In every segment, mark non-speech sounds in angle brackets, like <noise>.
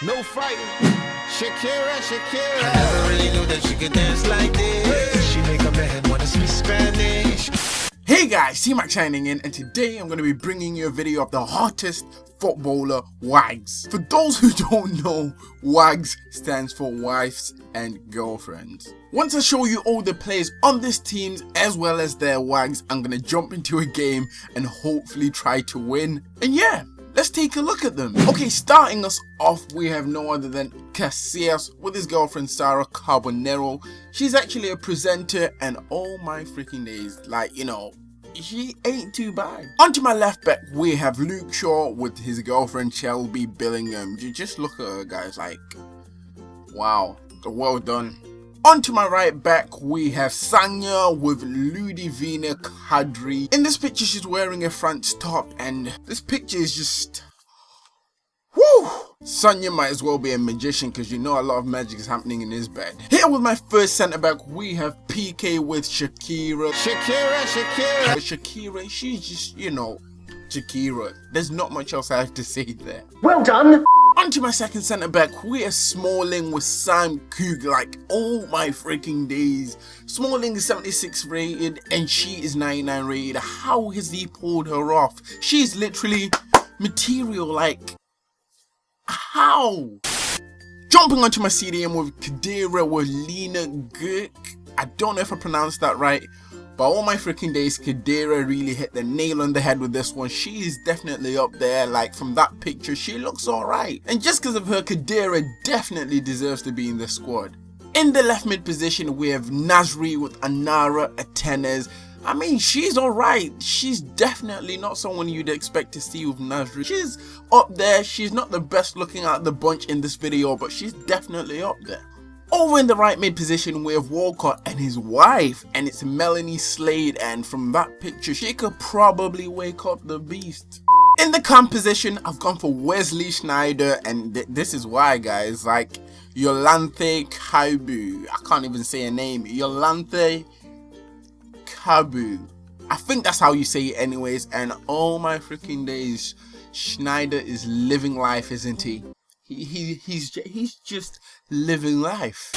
No fighting. Shakira, Shakira. I never really knew that she could dance like this. She make a man wanna speak Spanish. Hey guys, T-Mac signing in and today I'm going to be bringing you a video of the hottest footballer WAGS. For those who don't know, WAGS stands for wives and girlfriends. Once I show you all the players on this team as well as their WAGS, I'm going to jump into a game and hopefully try to win. And yeah, Let's take a look at them. Okay, starting us off, we have no other than Casillas with his girlfriend Sara Carbonero. She's actually a presenter and oh my freaking days, like, you know, she ain't too bad. Onto my left back, we have Luke Shaw with his girlfriend Shelby Billingham. You just look at her, guys, like, wow, well done. Onto my right back, we have Sagna with Ludivine Kadri. In this picture, she's wearing a France top, and this picture is just... Woo! Sagna might as well be a magician because you know a lot of magic is happening in his bed. Here with my first centre back, we have Piqué with Shakira. Shakira, Shakira. Shakira, she's just, you know, Shakira. There's not much else I have to say there. Well done! Onto my second centre back, we are Smalling with Sam Cooke. Like, oh my freaking days. Smalling is 76 rated and she is 99 rated. How has he pulled her off? She's literally material. Like, how? Jumping onto my CDM with Khedira with Lena Gercke. I don't know if I pronounced that right. But all my freaking days, Khedira really hit the nail on the head with this one. She is definitely up there. Like from that picture, she looks alright. And just because of her, Khedira definitely deserves to be in the squad. In the left mid position, we have Nasri with Anara Atanes. I mean, she's alright. She's definitely not someone you'd expect to see with Nasri. She's up there. She's not the best looking out the bunch in this video, but she's definitely up there. Over in the right mid position we have Walcott and his wife and it's Melanie Slade and from that picture she could probably wake up the beast. In the cam position I've gone for Wesley Sneijder and th this is why guys like Yolanthe Cabau I can't even say a name Yolanthe Cabau I think that's how you say it anyways and oh my freaking days Sneijder is living life isn't he? He, he, he's, he's just living life.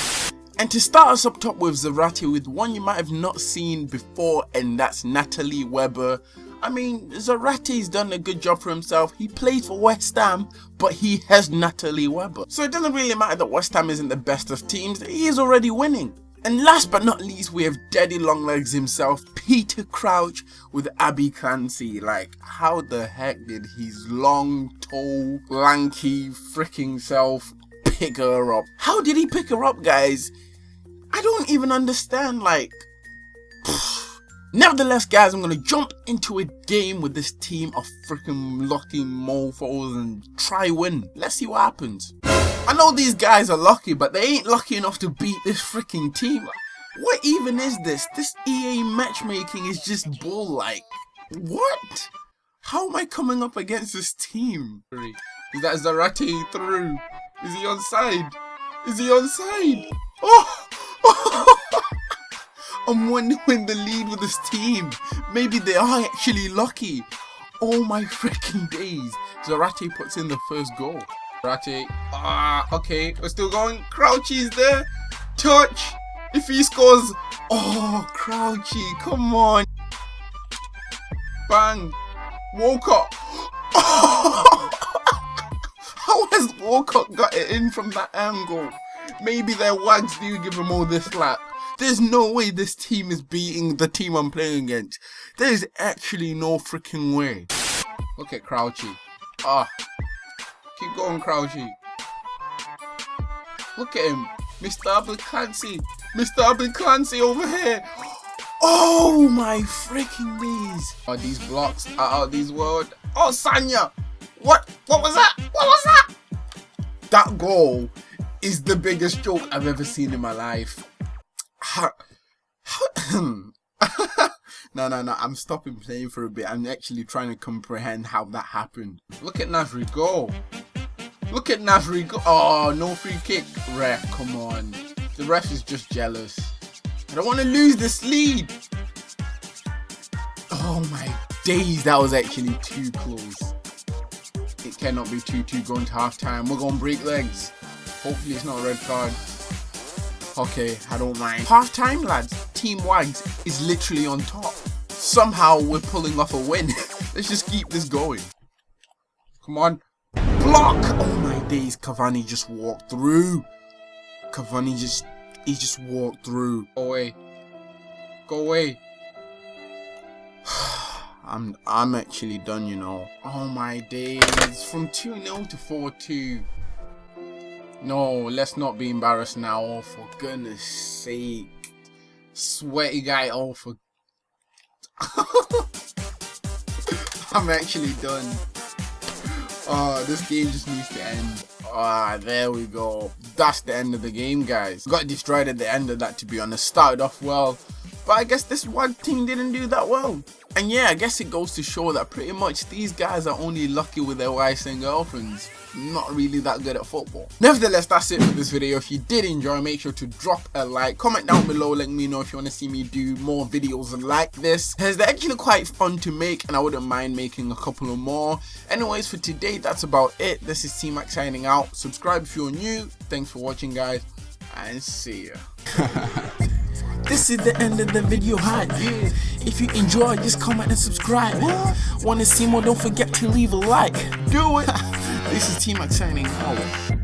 And to start us up top with Zarate with one you might have not seen before and that's Natalie Weber. I mean, Zarate's done a good job for himself. He played for West Ham, but he has Natalie Weber. So it doesn't really matter that West Ham isn't the best of teams. He is already winning. And last but not least, we have Daddy Longlegs himself, Peter Crouch with Abbey Clancy. Like, how the heck did his long, tall, lanky, freaking self pick her up? How did he pick her up, guys? I don't even understand, like... <sighs> Nevertheless, guys, I'm going to jump into a game with this team of freaking lucky mofos and try win. Let's see what happens. I know these guys are lucky, but they ain't lucky enough to beat this freaking team. What even is this? This EA matchmaking is just bull like. What? How am I coming up against this team? Is that Zarate through? Is he on side? Is he on side? Oh! <laughs> I'm wondering the lead with this team. Maybe they are actually lucky. Oh my freaking days. Zarate puts in the first goal. Ratty. Ah, okay. We're still going. Crouchy's there. Touch. If he scores. Oh, Crouchy. Come on. Bang. Walcott. <laughs> How has Walcott got it in from that angle? Maybe their wags do give him all this slack. There's no way this team is beating the team I'm playing against. There is actually no freaking way. Look at Crouchy. Ah, Keep going, Crouchy. Look at him. Mr. Abel Mr. Abel Clancy over here. Oh my freaking knees. Oh, these blocks are out of this world. Oh, Sagna. What? What was that? What was that? That goal is the biggest joke I've ever seen in my life. <clears throat> No, no, no. I'm stopping playing for a bit. I'm actually trying to comprehend how that happened. Look at Nasri go. Look at Nasri go. Oh, no free kick. Ref, come on. The ref is just jealous. I don't want to lose this lead. Oh my days, that was actually too close. It cannot be 2-2 going to half time. We're going to break legs. Hopefully it's not a red card. Okay, I don't mind. Half time, lads. Team Wags is literally on top. Somehow we're pulling off a win. <laughs> Let's just keep this going. Come on. Block! Oh my days, Cavani just walked through. Cavani just, he just walked through. Go away. Go away. <sighs> I'm I'm actually done, you know. Oh my days. From 2-0 to 4-2. No, let's not be embarrassed now. Oh, for goodness sake. Sweaty guy, oh, for... <laughs> I'm actually done. Oh, this game just needs to end. Ah, there we go. That's the end of the game, guys. Got destroyed at the end of that, to be honest. Started off well, but I guess this one team didn't do that well. And yeah, I guess it goes to show that pretty much these guys are only lucky with their wives and girlfriends. Not really that good at football. Nevertheless, that's it for this video. If you did enjoy, make sure to drop a like. Comment down below, let me know if you want to see me do more videos like this. As they're actually quite fun to make and I wouldn't mind making a couple of more. Anyways, for today, that's about it. This is T-Mac signing out. Subscribe if you're new. Thanks for watching, guys. And see ya. <laughs> This is the end of the video hi. If you enjoy just comment and subscribe. What? Wanna see more don't forget to leave a like. Do it. <laughs> This is T-Mac signing out